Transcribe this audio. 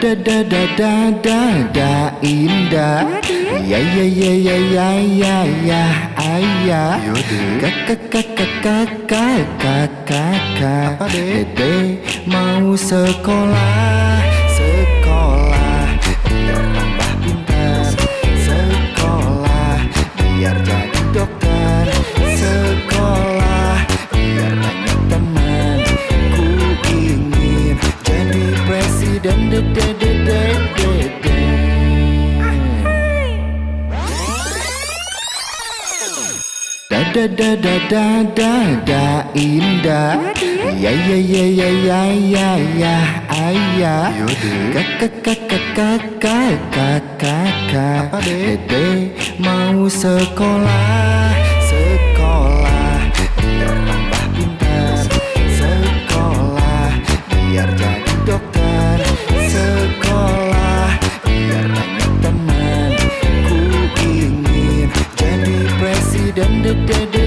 da da da da da da indah Ya ya ya ya ya ya ya ayah. Kakak kakak kakak kakak kakak Dede mau sekolah presiden Dede dede dede Da da da da da da da indah Ya ya ya ya ya ya ya ayah Kakak kakak kakak kakak kakak Dede mau Sekolah da da